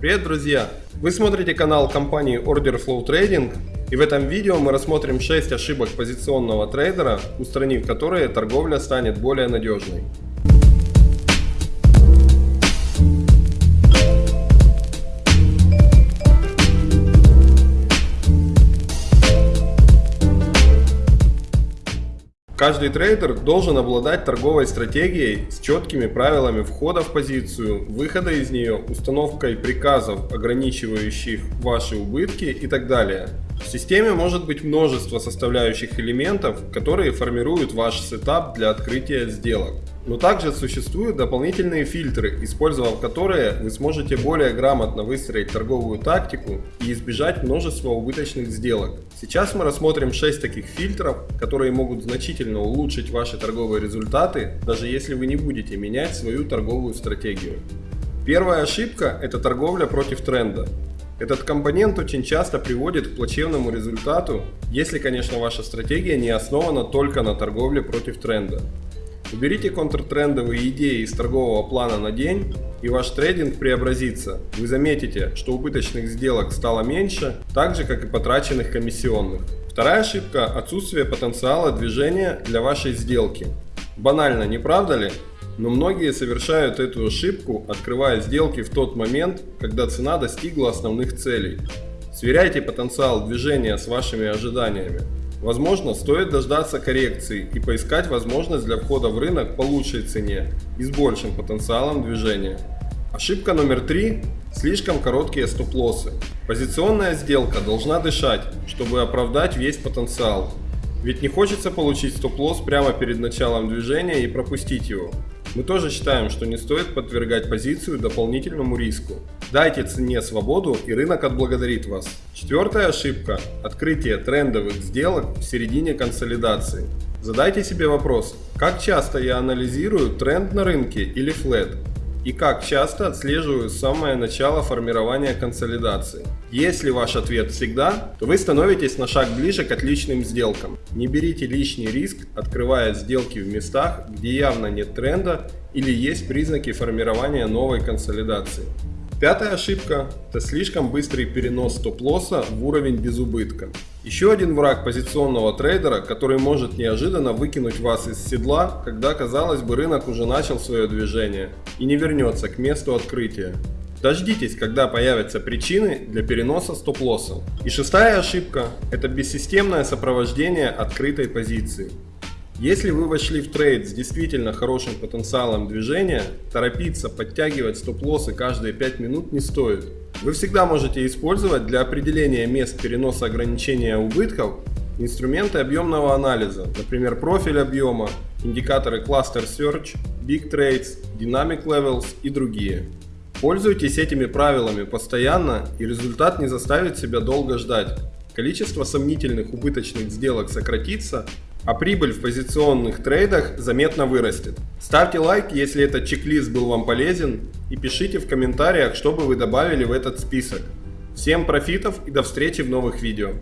Привет, друзья! Вы смотрите канал компании Order Flow Trading и в этом видео мы рассмотрим 6 ошибок позиционного трейдера, устранив которые торговля станет более надежной. Каждый трейдер должен обладать торговой стратегией с четкими правилами входа в позицию, выхода из нее, установкой приказов, ограничивающих ваши убытки и так далее. В системе может быть множество составляющих элементов, которые формируют ваш сетап для открытия сделок. Но также существуют дополнительные фильтры, использовав которые вы сможете более грамотно выстроить торговую тактику и избежать множества убыточных сделок. Сейчас мы рассмотрим 6 таких фильтров, которые могут значительно улучшить ваши торговые результаты, даже если вы не будете менять свою торговую стратегию. Первая ошибка – это торговля против тренда. Этот компонент очень часто приводит к плачевному результату, если, конечно, ваша стратегия не основана только на торговле против тренда. Уберите контртрендовые идеи из торгового плана на день, и ваш трейдинг преобразится. Вы заметите, что убыточных сделок стало меньше, так же как и потраченных комиссионных. Вторая ошибка – отсутствие потенциала движения для вашей сделки. Банально, не правда ли? Но многие совершают эту ошибку, открывая сделки в тот момент, когда цена достигла основных целей. Сверяйте потенциал движения с вашими ожиданиями. Возможно, стоит дождаться коррекции и поискать возможность для входа в рынок по лучшей цене и с большим потенциалом движения. Ошибка номер три – слишком короткие стоп-лоссы. Позиционная сделка должна дышать, чтобы оправдать весь потенциал. Ведь не хочется получить стоп-лосс прямо перед началом движения и пропустить его. Мы тоже считаем, что не стоит подвергать позицию дополнительному риску. Дайте цене свободу и рынок отблагодарит вас. Четвертая ошибка – открытие трендовых сделок в середине консолидации. Задайте себе вопрос, как часто я анализирую тренд на рынке или флет? И как часто отслеживаю самое начало формирования консолидации. Если ваш ответ всегда, то вы становитесь на шаг ближе к отличным сделкам. Не берите лишний риск, открывая сделки в местах, где явно нет тренда или есть признаки формирования новой консолидации. Пятая ошибка – это слишком быстрый перенос стоп-лосса в уровень без убытка. Еще один враг позиционного трейдера, который может неожиданно выкинуть вас из седла, когда казалось бы рынок уже начал свое движение и не вернется к месту открытия. Дождитесь, когда появятся причины для переноса стоп-лосса. И шестая ошибка – это бессистемное сопровождение открытой позиции. Если вы вошли в трейд с действительно хорошим потенциалом движения, торопиться подтягивать стоп-лоссы каждые 5 минут не стоит. Вы всегда можете использовать для определения мест переноса ограничения убытков инструменты объемного анализа, например профиль объема, индикаторы Cluster Search, Big Trades, Dynamic Levels и другие. Пользуйтесь этими правилами постоянно и результат не заставит себя долго ждать. Количество сомнительных убыточных сделок сократится, а прибыль в позиционных трейдах заметно вырастет. Ставьте лайк, если этот чек-лист был вам полезен и пишите в комментариях, что бы вы добавили в этот список. Всем профитов и до встречи в новых видео.